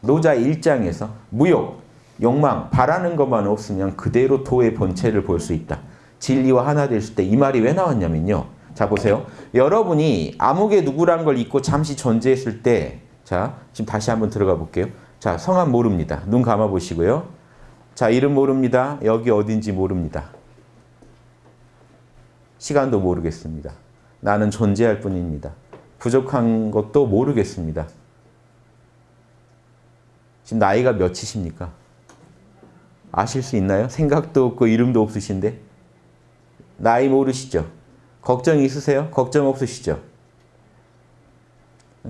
노자 1장에서 무욕, 욕망, 바라는 것만 없으면 그대로 도의 본체를 볼 수 있다. 진리와 하나 됐을 때이 말이 왜 나왔냐면요. 자 보세요. 여러분이 암흑의 누구란 걸 잊고 잠시 존재했을 때 자, 지금 다시 한번 들어가 볼게요. 자, 성함 모릅니다. 눈 감아 보시고요. 자, 이름 모릅니다. 여기 어딘지 모릅니다. 시간도 모르겠습니다. 나는 존재할 뿐입니다. 부족한 것도 모르겠습니다. 지금 나이가 몇이십니까? 아실 수 있나요? 생각도 없고 이름도 없으신데? 나이 모르시죠? 걱정 있으세요? 걱정 없으시죠?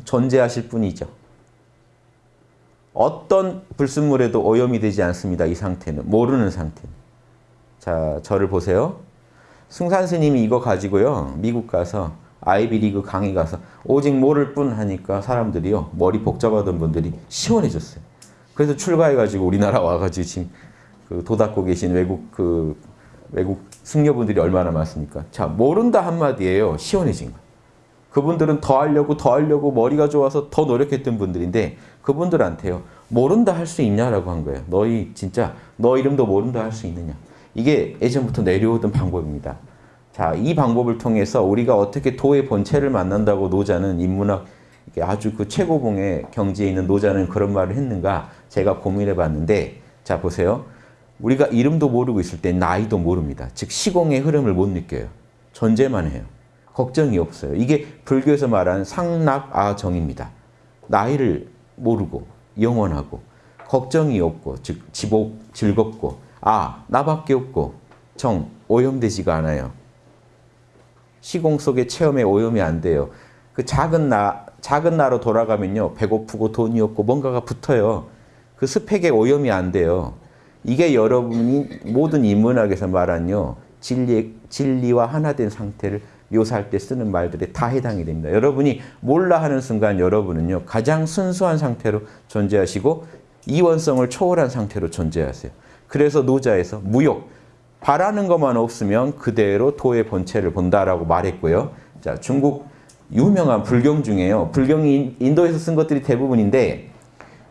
존재하실 뿐이죠. 어떤 불순물에도 오염이 되지 않습니다. 이 상태는. 모르는 상태. 자, 저를 보세요. 승산 스님이 이거 가지고요. 미국 가서 아이비리그 강의 가서 오직 모를 뿐 하니까 사람들이요. 머리 복잡하던 분들이 시원해졌어요. 그래서 출가해가지고 우리나라 와가지고 지금 그 도닦고 계신 외국 그 외국 승려분들이 얼마나 많습니까? 자, 모른다 한마디예요. 시원해진 거. 그분들은 더 하려고 더 하려고 머리가 좋아서 더 노력했던 분들인데 그분들한테요. 모른다 할 수 있냐라고 한 거예요. 너희 진짜 너 이름도 모른다 할 수 있느냐. 이게 예전부터 내려오던 방법입니다. 자, 이 방법을 통해서 우리가 어떻게 도의 본체를 만난다고 노자는 인문학 아주 그 최고봉의 경지에 있는 노자는 그런 말을 했는가 제가 고민해 봤는데 자 보세요. 우리가 이름도 모르고 있을 때 나이도 모릅니다. 즉 시공의 흐름을 못 느껴요. 존재만 해요. 걱정이 없어요. 이게 불교에서 말하는 상락아정입니다. 나이를 모르고 영원하고 걱정이 없고 즉 지복 즐겁고 아 나밖에 없고 정 오염되지가 않아요. 시공 속의 체험에 오염이 안 돼요. 그 작은 나 작은 나로 돌아가면요 배고프고 돈이 없고 뭔가가 붙어요. 그 스펙에 오염이 안 돼요. 이게 여러분이 모든 인문학에서 말한요 진리 진리와 하나 된 상태를 묘사할 때 쓰는 말들에 다 해당이 됩니다. 여러분이 몰라 하는 순간 여러분은요 가장 순수한 상태로 존재하시고 이원성을 초월한 상태로 존재하세요. 그래서 노자에서 무욕 바라는 것만 없으면 그대로 도의 본체를 본다라고 말했고요. 자 중국 유명한 불경 중에요. 불경이 인도에서 쓴 것들이 대부분인데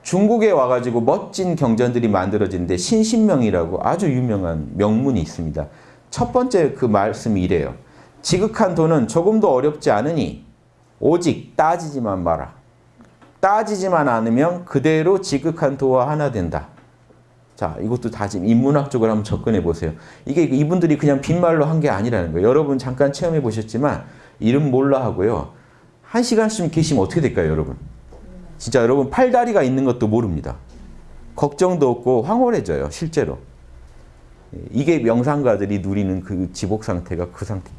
중국에 와가지고 멋진 경전들이 만들어진데 신신명이라고 아주 유명한 명문이 있습니다. 첫 번째 그 말씀이 이래요. 지극한 도는 조금도 어렵지 않으니 오직 따지지만 마라. 따지지만 않으면 그대로 지극한 도와 하나 된다. 자, 이것도 다 지금 인문학적으로 한번 접근해 보세요. 이게 이분들이 그냥 빈말로 한 게 아니라는 거예요. 여러분 잠깐 체험해 보셨지만 이름 몰라 하고요. 한 시간쯤 계시면 어떻게 될까요, 여러분? 진짜 여러분 팔다리가 있는 것도 모릅니다. 걱정도 없고 황홀해져요, 실제로. 이게 명상가들이 누리는 그 지복 상태가 그 상태.